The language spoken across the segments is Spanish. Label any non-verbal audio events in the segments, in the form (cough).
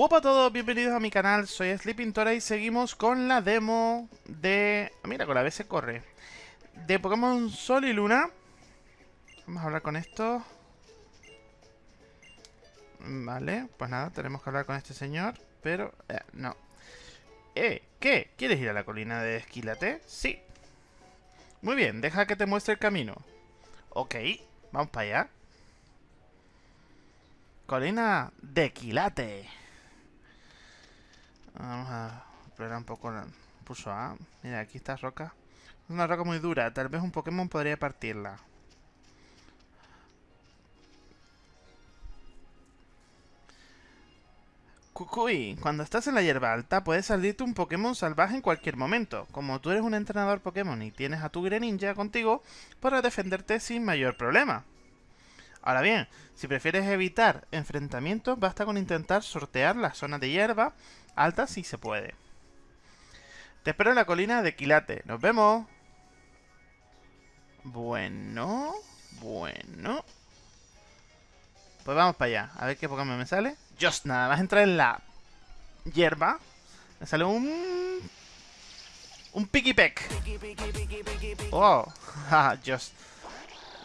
Hola a todos, bienvenidos a mi canal, soy Sleepintora y seguimos con la demo de... Mira, con la vez se corre. De Pokémon Sol y Luna. Vamos a hablar con esto. Vale, pues nada, tenemos que hablar con este señor, pero... Eh, no. Eh, ¿qué? ¿Quieres ir a la colina de Esquilate? Sí. Muy bien, deja que te muestre el camino. Ok, vamos para allá. Colina de Quilate. Vamos a explorar un poco el pulso A. Mira, aquí está roca. Es una roca muy dura. Tal vez un Pokémon podría partirla. Kukui, cuando estás en la hierba alta puedes salirte un Pokémon salvaje en cualquier momento. Como tú eres un entrenador Pokémon y tienes a tu Greninja contigo, podrás defenderte sin mayor problema. Ahora bien, si prefieres evitar enfrentamientos, basta con intentar sortear las zonas de hierba alta si se puede. Te espero en la colina de Quilate. ¡Nos vemos! Bueno, bueno. Pues vamos para allá. A ver qué Pokémon me sale. Just nada más entrar en la hierba. Me sale un... Un Pikipek. Oh, (laughs) just.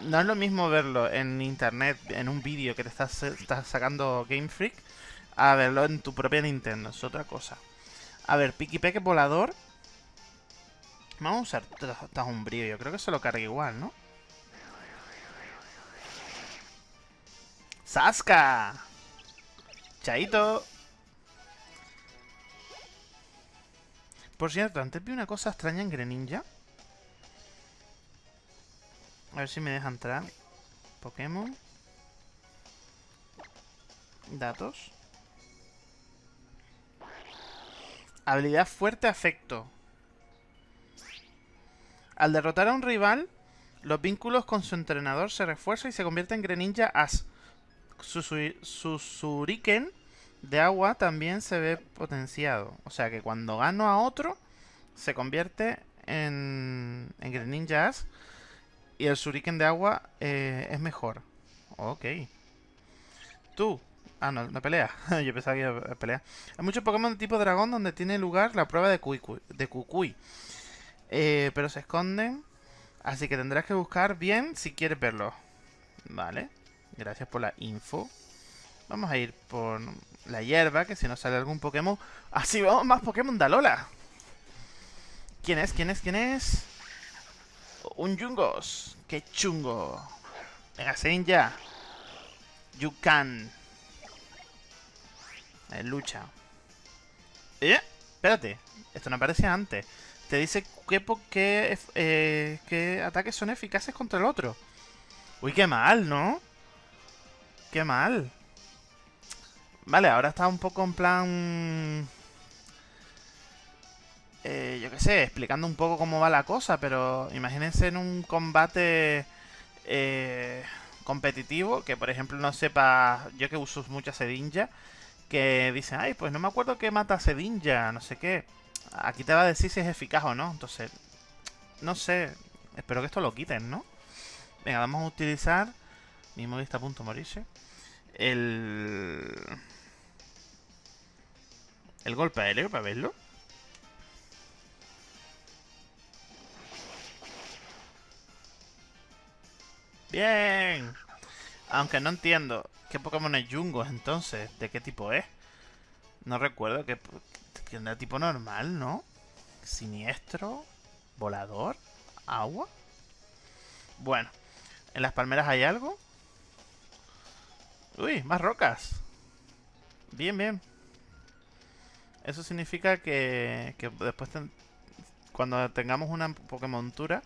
No es lo mismo verlo en internet, en un vídeo que te estás, estás sacando Game Freak, a verlo en tu propia Nintendo. Es otra cosa. A ver, Pikipek volador. Vamos a usar un brillo. Yo creo que se lo carga igual, ¿no? ¡Saska! ¡Chaito! Por cierto, antes vi una cosa extraña en Greninja. A ver si me deja entrar. Pokémon. Datos. Habilidad fuerte afecto. Al derrotar a un rival, los vínculos con su entrenador se refuerzan y se convierte en Greninja As. Su, su, de agua también se ve potenciado. O sea que cuando gano a otro, se convierte en, en Greninja As. Y el Shuriken de agua eh, es mejor. Ok. Tú, Ah, no, no pelea. (laughs) Yo pensaba que iba a pelear. Hay muchos Pokémon de tipo dragón donde tiene lugar la prueba de Kukui. Eh, pero se esconden. Así que tendrás que buscar bien si quieres verlo. Vale. Gracias por la info. Vamos a ir por la hierba, que si nos sale algún Pokémon... (laughs) ¡Así vamos! ¡Más Pokémon de Alola! ¿Quién es? ¿Quién es? ¿Quién es? Un Jungos. ¡Qué chungo! Venga, ya. You. En lucha. ¿Eh? Espérate. Esto no aparecía antes. Te dice qué, eh, qué ataques son eficaces contra el otro. Uy, qué mal, ¿no? Qué mal. Vale, ahora está un poco en plan... Eh, yo qué sé, explicando un poco cómo va la cosa, pero imagínense en un combate eh, competitivo, que por ejemplo no sepa, yo que uso mucha sedinja, que dice, ay, pues no me acuerdo que mata Sedinja, no sé qué. Aquí te va a decir si es eficaz o no. Entonces, no sé. Espero que esto lo quiten, ¿no? Venga, vamos a utilizar... Mi móvil está a punto de morirse. El... El golpe aéreo, para verlo. Bien. Aunque no entiendo. ¿Qué Pokémon es Jungos entonces? ¿De qué tipo es? No recuerdo que, que tipo normal, ¿no? Siniestro, volador, agua. Bueno, ¿en las palmeras hay algo? Uy, más rocas. Bien, bien. Eso significa que, que después, cuando tengamos una Pokémontura,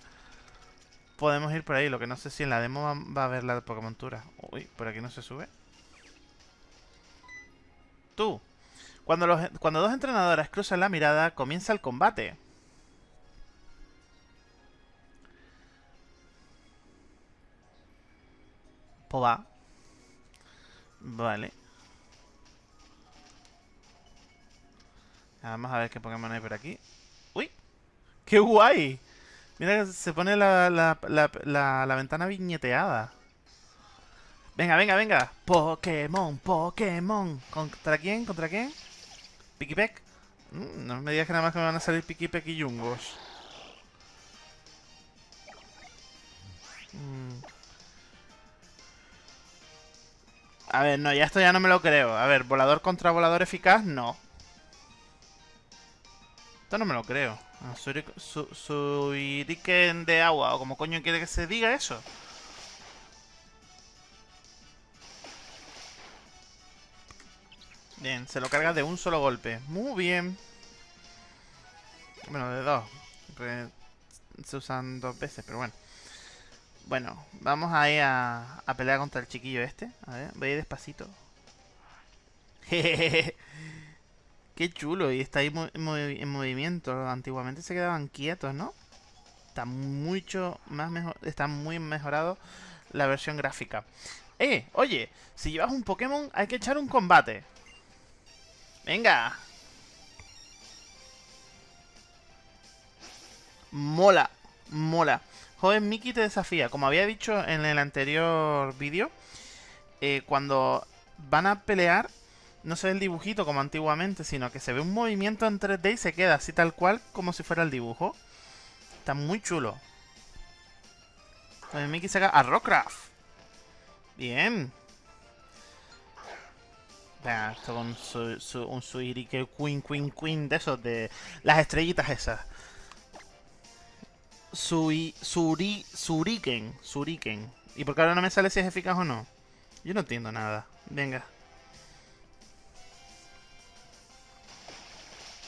podemos ir por ahí. Lo que no sé si en la demo va, a haber la Pokémontura. Uy, por aquí no se sube. Tú. Cuando, los, cuando dos entrenadoras cruzan la mirada, comienza el combate. Va. Vale. Vamos a ver qué Pokémon hay por aquí. ¡Uy! ¡Qué guay! Mira, se pone la, la, la, la, ventana viñeteada. Venga, venga, venga. Pokémon, Pokémon. ¿Contra quién? ¿Contra quién? ¿Pikipek? Mm, no me digas que nada más que me van a salir Pikipek y Yungos. Mm. A ver, no, ya esto ya no me lo creo. A ver, volador contra volador eficaz, no. Esto no me lo creo. Ah, su, su, de agua, o como coño quiere que se diga eso. Bien, se lo carga de un solo golpe. Muy bien. Bueno, de dos. Se usan dos veces, pero bueno. Bueno, vamos a ir a, a pelear contra el chiquillo este. A ver, voy a ir despacito. (laughs) Qué chulo. Y está ahí en movimiento. Antiguamente se quedaban quietos, ¿no? Está mucho más mejor. Está muy mejorado la versión gráfica. Eh, oye, si llevas un Pokémon hay que echar un combate. Venga. Mola, mola. Joven Mickey te desafía. Como había dicho en el anterior vídeo, eh, cuando van a pelear, no se ve el dibujito como antiguamente, sino que se ve un movimiento en 3D y se queda así tal cual como si fuera el dibujo. Está muy chulo. Joven Mickey saca a Rockcraft. Bien. Esto con su, su, un que Queen Queen Queen de esos, de las estrellitas esas. Sui, suri, suriken. ¿Y por qué ahora no me sale si es eficaz o no? Yo no entiendo nada. Venga.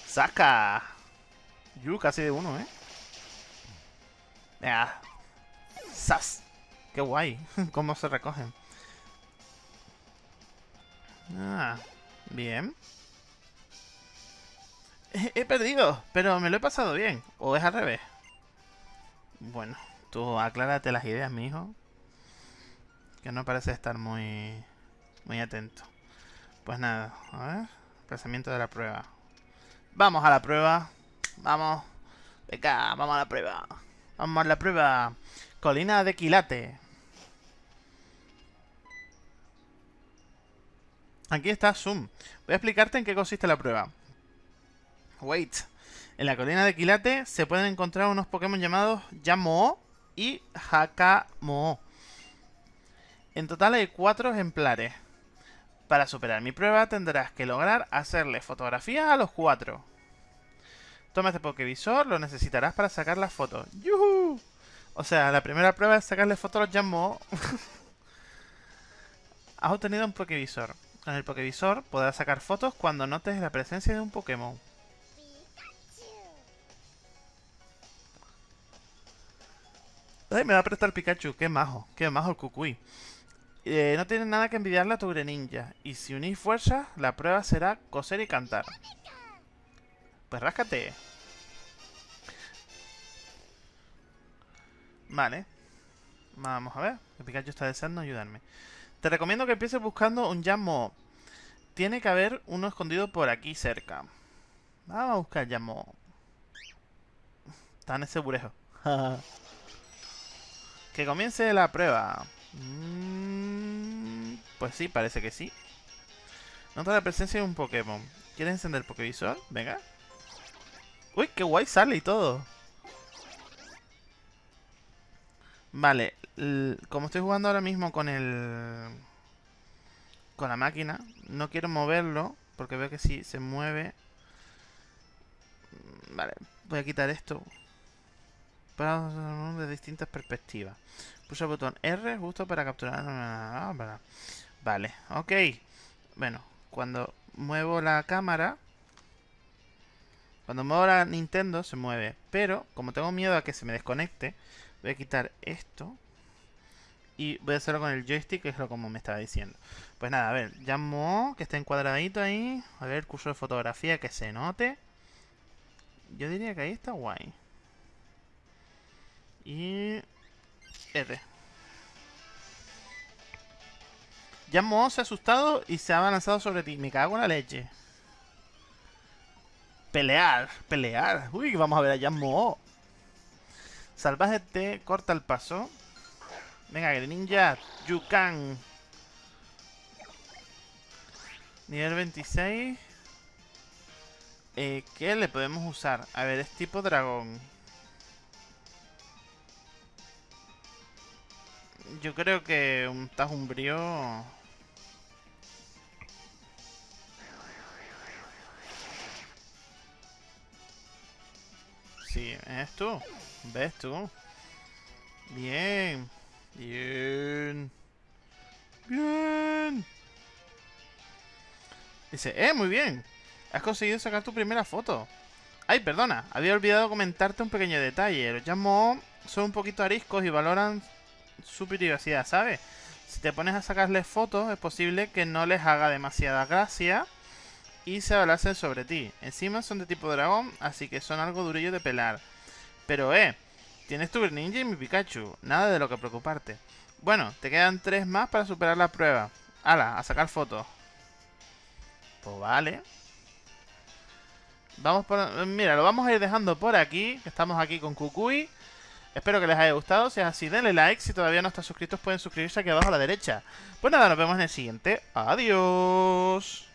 ¡Saca! Yu, casi de uno, ¿eh? Venga. ¡Sas! ¡Qué guay! (laughs) ¿Cómo se recogen? Ah, bien. He, perdido, pero me lo he pasado bien. ¿O es al revés? Bueno, tú aclárate las ideas, mi hijo. Que no parece estar muy, muy atento. Pues nada, a ver. Pensamiento de la prueba. Vamos a la prueba. Vamos. Venga, vamos a la prueba. Vamos a la prueba. Colina de Quilate. Aquí está Zoom. Voy a explicarte en qué consiste la prueba. Wait. En la colina de Quilate se pueden encontrar unos Pokémon llamados Yamo y Hakamo. En total hay cuatro ejemplares. Para superar mi prueba tendrás que lograr hacerle fotografías a los cuatro. Toma este Pokévisor, lo necesitarás para sacar las fotos. ¡Yuhu! O sea, la primera prueba es sacarle fotos a los Yamo. (laughs) Has obtenido un Pokévisor. Con el Pokévisor podrás sacar fotos cuando notes la presencia de un Pokémon. Ay, me va a prestar Pikachu. Qué majo. Qué majo el Kukui. Eh, no tienes nada que envidiarle a tu Greninja. Y si unís fuerzas, la prueba será coser y cantar. Pues ráscate. Vale. Vamos a ver. El Pikachu está deseando ayudarme. Te recomiendo que empieces buscando un Jammo. Tiene que haber uno escondido por aquí cerca. Vamos a buscar Jammo. Está en ese burejo. (laughs) que comience la prueba. Mm, pues sí, parece que sí. Nota la presencia de un Pokémon. ¿Quieres encender el Pokévisor? Venga. Uy, qué guay sale y todo. Vale, como estoy jugando ahora mismo con el... Con la máquina, no quiero moverlo, porque veo que si se mueve... Mm, vale, voy a quitar esto. Para de distintas perspectivas. Pulsa el botón R justo para capturar... Ah, vale, ok. Bueno, cuando muevo la cámara... Cuando muevo la Nintendo se mueve. Pero, como tengo miedo a que se me desconecte, voy a quitar esto. Y voy a hacerlo con el joystick, que es lo como me estaba diciendo. Pues nada, a ver, llamo que está encuadradito ahí. A ver, curso de fotografía que se note. Yo diría que ahí está guay. Y... R. Llamo se ha asustado y se ha avanzado sobre ti. Me cago en la leche. Pelear, pelear. Uy, vamos a ver a Yamo. Salvaje te corta el paso. Venga, Greninja, Yukan. Nivel 26. Eh, ¿Qué le podemos usar? A ver, es tipo dragón. Yo creo que un tajumbrío... Sí, es tú. ¿Ves tú? Bien. Bien. Bien. Dice, eh, muy bien. Has conseguido sacar tu primera foto. Ay, perdona. Había olvidado comentarte un pequeño detalle. Los llamo son un poquito ariscos y valoran su privacidad, ¿sabes? Si te pones a sacarles fotos, es posible que no les haga demasiada gracia y se abalacen sobre ti. Encima son de tipo dragón, así que son algo durillo de pelar. Pero, eh, tienes tu Greninja y mi Pikachu. Nada de lo que preocuparte. Bueno, te quedan tres más para superar la prueba. Hala, a sacar fotos. Pues vale. Vamos por... Mira, lo vamos a ir dejando por aquí. Estamos aquí con Kukui. Espero que les haya gustado. Si es así, denle like. Si todavía no están suscritos, pueden suscribirse aquí abajo a la derecha. Pues nada, nos vemos en el siguiente. Adiós.